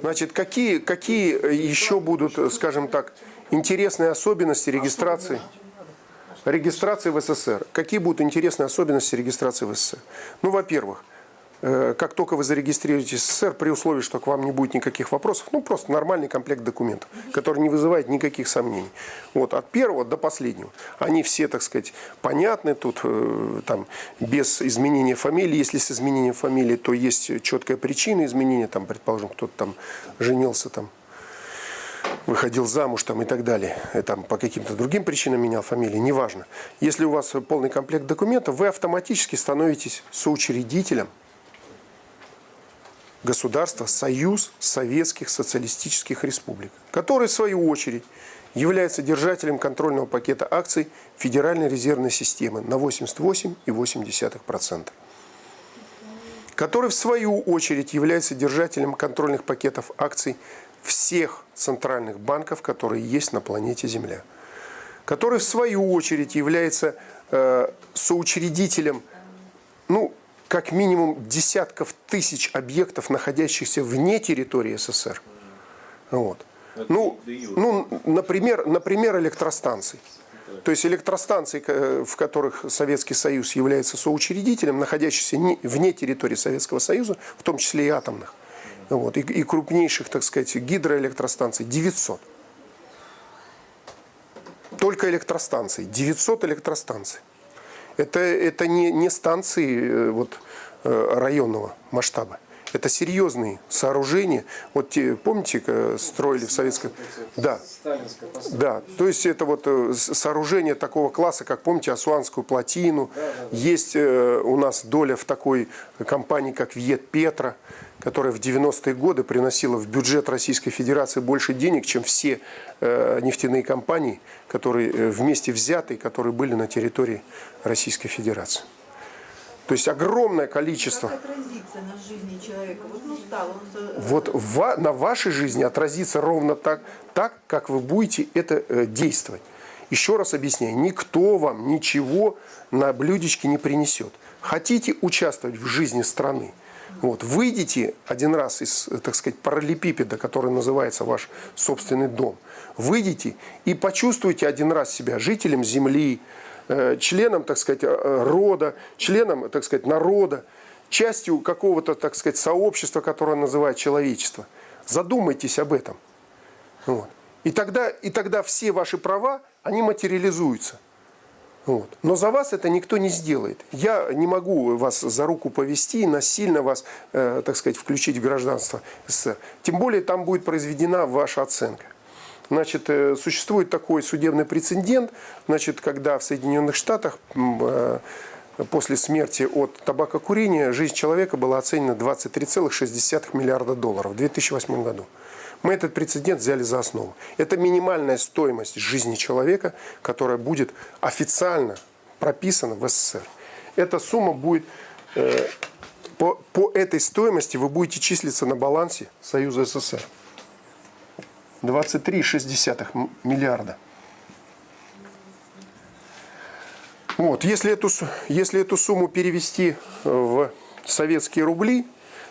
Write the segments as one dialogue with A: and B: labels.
A: Значит, какие, какие еще будут, скажем так, интересные особенности регистрации? Регистрации в СССР. Какие будут интересные особенности регистрации в СССР? Ну, во-первых, как только вы зарегистрируетесь в СССР, при условии, что к вам не будет никаких вопросов, ну, просто нормальный комплект документов, который не вызывает никаких сомнений. Вот, от первого до последнего. Они все, так сказать, понятны, тут э, там, без изменения фамилии. Если с изменением фамилии, то есть четкая причина изменения, там, предположим, кто-то там женился там выходил замуж там, и так далее, и, там, по каким-то другим причинам менял фамилию, неважно. Если у вас полный комплект документов, вы автоматически становитесь соучредителем государства Союз Советских Социалистических Республик, который, в свою очередь, является держателем контрольного пакета акций Федеральной резервной системы на 88,8%, который, в свою очередь, является держателем контрольных пакетов акций всех центральных банков, которые есть на планете Земля, который в свою очередь является э, соучредителем, ну, как минимум десятков тысяч объектов, находящихся вне территории СССР. Вот. Ну, ну например, например, электростанций. То есть электростанции, в которых Советский Союз является соучредителем, находящихся вне территории Советского Союза, в том числе и атомных вот, и, и крупнейших, так сказать, гидроэлектростанций 900. Только электростанций, 900 электростанций. Это, это не, не станции э, вот, э, районного масштаба. Это серьезные сооружения. Вот те, помните, строили в советском... Да, да. То есть это вот э, сооружение такого класса, как, помните, Асуанскую плотину. Есть у нас доля в такой компании, как Вьет Петра которая в 90-е годы приносила в бюджет Российской Федерации больше денег, чем все э, нефтяные компании, которые э, вместе взятые, которые были на территории Российской Федерации. То есть огромное количество.
B: Как отразится на жизни человека? Вот, ну, стал он...
A: вот в, на вашей жизни отразится ровно так, так, как вы будете это э, действовать. Еще раз объясняю, никто вам ничего на блюдечке не принесет. Хотите участвовать в жизни страны, вот, выйдите один раз из, так сказать, параллелепипеда, который называется ваш собственный дом. Выйдите и почувствуйте один раз себя жителем земли, членом, так сказать, э, рода, членом, так сказать, народа, частью какого-то, так сказать, сообщества, которое называет человечество. Задумайтесь об этом. Вот. И, тогда, и тогда все ваши права, они материализуются. Вот. Но за вас это никто не сделает. Я не могу вас за руку повести, насильно вас, э, так сказать, включить в гражданство СССР. Тем более там будет произведена ваша оценка. Значит, э, существует такой судебный прецедент, значит, когда в Соединенных Штатах э, после смерти от табакокурения жизнь человека была оценена 23,6 миллиарда долларов в 2008 году. Мы этот прецедент взяли за основу. Это минимальная стоимость жизни человека, которая будет официально прописана в СССР. Эта сумма будет, э, по, по этой стоимости вы будете числиться на балансе Союза СССР. 23,6 миллиарда. Вот, если, эту, если эту сумму перевести в советские рубли,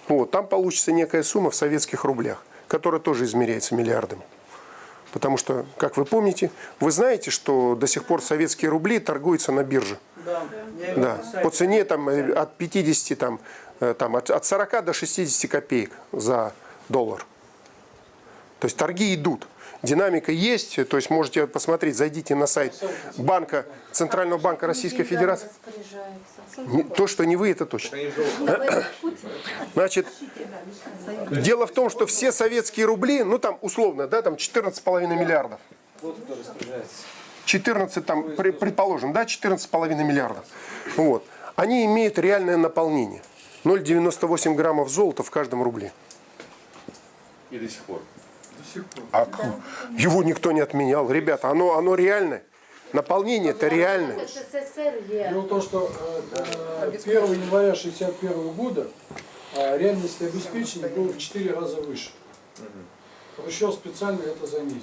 A: вот, там получится некая сумма в советских рублях которая тоже измеряется миллиардами. Потому что, как вы помните, вы знаете, что до сих пор советские рубли торгуются на бирже. Да. да. По цене там, э, от 50, там, э, там, от, от 40 до 60 копеек за доллар. То есть торги идут. Динамика есть, то есть можете посмотреть, зайдите на сайт банка, Центрального банка Российской Федерации. То, что не вы, это точно. Значит, дело в том, что все советские рубли, ну там условно, да, там 14,5 миллиардов. 14, там, предположим, да, 14,5 миллиардов. Вот. Они имеют реальное наполнение. 0,98 граммов золота в каждом рубле.
C: И до сих пор.
A: А его никто не отменял. Ребята, оно, оно реальное. Наполнение это реальное.
D: Дело в том, что э, 1 э, января 1961 года э, реальность обеспечения была в 4 раза выше. Хрущев специально это занизил.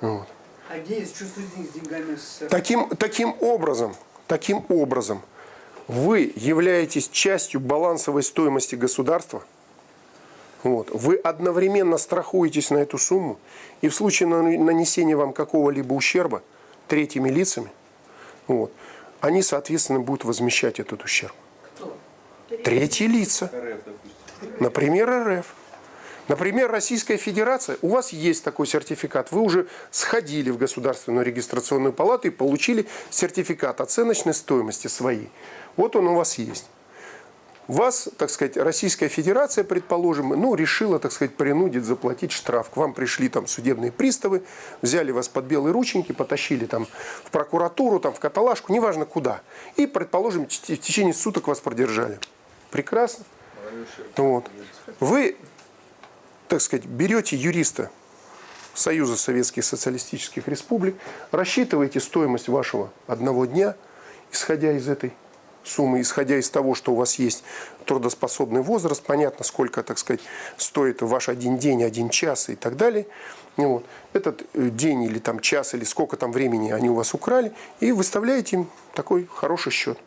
A: Вот.
E: А где есть чувство с деньгами СССР?
A: Таким, таким образом, таким образом, вы являетесь частью балансовой стоимости государства – Вот. Вы одновременно страхуетесь на эту сумму, и в случае нан- нанесения вам какого-либо ущерба третьими лицами, вот, они, соответственно, будут возмещать этот ущерб. Третьи лица.
C: РФ, допустим.
A: Например, РФ. Например, Российская Федерация, у вас есть такой сертификат, вы уже сходили в Государственную регистрационную палату и получили сертификат оценочной стоимости своей. Вот он у вас есть. Вас, так сказать, Российская Федерация, предположим, ну, решила, так сказать, принудить заплатить штраф. К вам пришли там судебные приставы, взяли вас под белые рученьки, потащили там в прокуратуру, там в каталажку, неважно куда. И, предположим, в течение суток вас продержали. Прекрасно. Вот. Вы, так сказать, берете юриста Союза Советских Социалистических Республик, рассчитываете стоимость вашего одного дня, исходя из этой суммы, исходя из того, что у вас есть трудоспособный возраст, понятно, сколько, так сказать, стоит ваш один день, один час и так далее. Ну Вот. Этот э, день или там час, или сколько там времени они у вас украли, и выставляете им такой хороший счет.